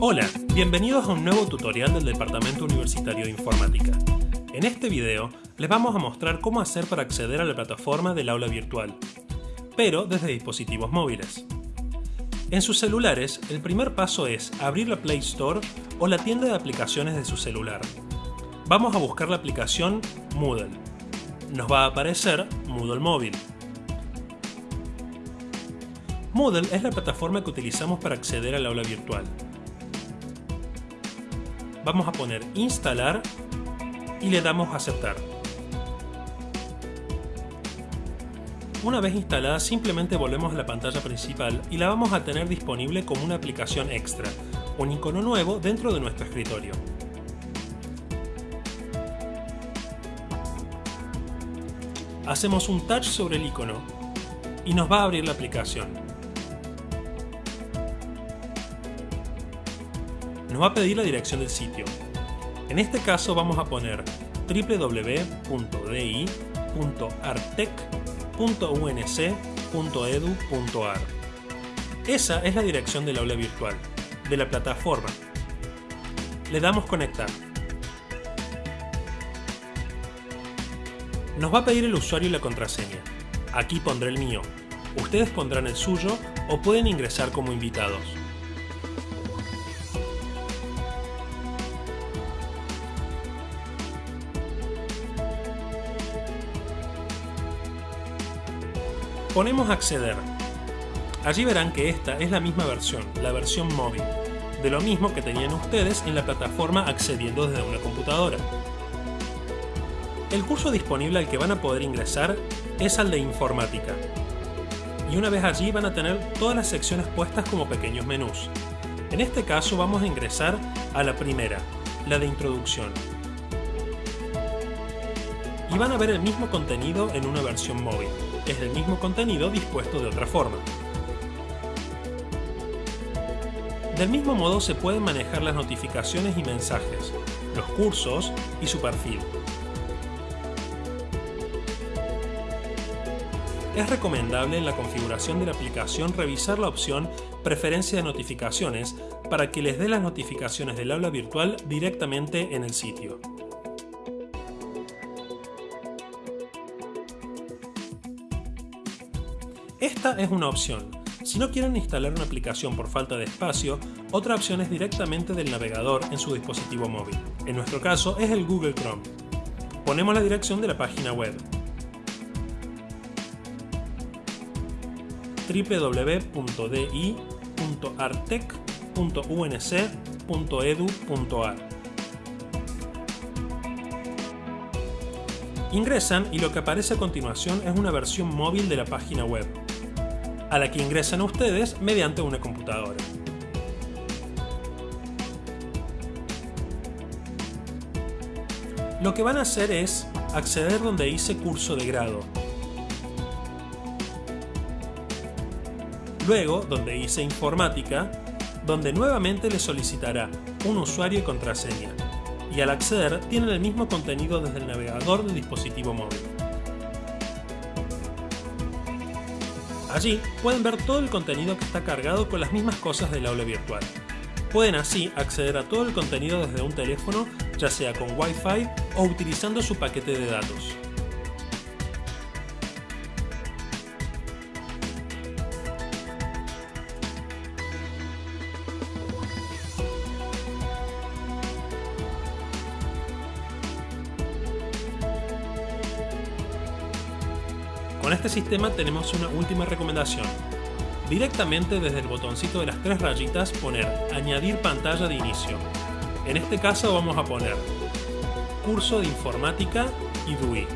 Hola, bienvenidos a un nuevo tutorial del Departamento Universitario de Informática. En este video les vamos a mostrar cómo hacer para acceder a la plataforma del aula virtual, pero desde dispositivos móviles. En sus celulares, el primer paso es abrir la Play Store o la tienda de aplicaciones de su celular. Vamos a buscar la aplicación Moodle. Nos va a aparecer Moodle Móvil. Moodle es la plataforma que utilizamos para acceder al aula virtual. Vamos a poner instalar y le damos aceptar. Una vez instalada simplemente volvemos a la pantalla principal y la vamos a tener disponible como una aplicación extra, un icono nuevo dentro de nuestro escritorio. Hacemos un touch sobre el icono y nos va a abrir la aplicación. Nos va a pedir la dirección del sitio. En este caso vamos a poner www.di.artec.unc.edu.ar Esa es la dirección del aula virtual, de la plataforma. Le damos conectar. Nos va a pedir el usuario y la contraseña. Aquí pondré el mío. Ustedes pondrán el suyo o pueden ingresar como invitados. Ponemos acceder. Allí verán que esta es la misma versión, la versión móvil, de lo mismo que tenían ustedes en la plataforma accediendo desde una computadora. El curso disponible al que van a poder ingresar es al de informática. Y una vez allí van a tener todas las secciones puestas como pequeños menús. En este caso vamos a ingresar a la primera, la de introducción. Y van a ver el mismo contenido en una versión móvil es el mismo contenido dispuesto de otra forma. Del mismo modo se pueden manejar las notificaciones y mensajes, los cursos y su perfil. Es recomendable en la configuración de la aplicación revisar la opción Preferencia de notificaciones para que les dé las notificaciones del aula virtual directamente en el sitio. Esta es una opción. Si no quieren instalar una aplicación por falta de espacio, otra opción es directamente del navegador en su dispositivo móvil. En nuestro caso es el Google Chrome. Ponemos la dirección de la página web www.di.artec.unc.edu.ar Ingresan y lo que aparece a continuación es una versión móvil de la página web a la que ingresan ustedes mediante una computadora. Lo que van a hacer es acceder donde dice curso de grado. Luego, donde dice informática, donde nuevamente le solicitará un usuario y contraseña. Y al acceder, tienen el mismo contenido desde el navegador del dispositivo móvil. Allí pueden ver todo el contenido que está cargado con las mismas cosas del aula virtual. Pueden así acceder a todo el contenido desde un teléfono, ya sea con Wi-Fi o utilizando su paquete de datos. Con este sistema tenemos una última recomendación. Directamente desde el botoncito de las tres rayitas poner Añadir pantalla de inicio. En este caso vamos a poner Curso de Informática y DUI.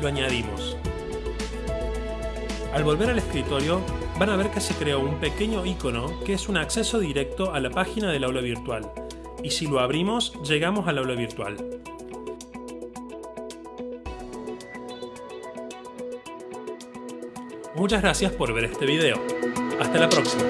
Lo añadimos. Al volver al escritorio, van a ver que se creó un pequeño icono que es un acceso directo a la página del aula virtual. Y si lo abrimos, llegamos al aula virtual. Muchas gracias por ver este video. Hasta la próxima.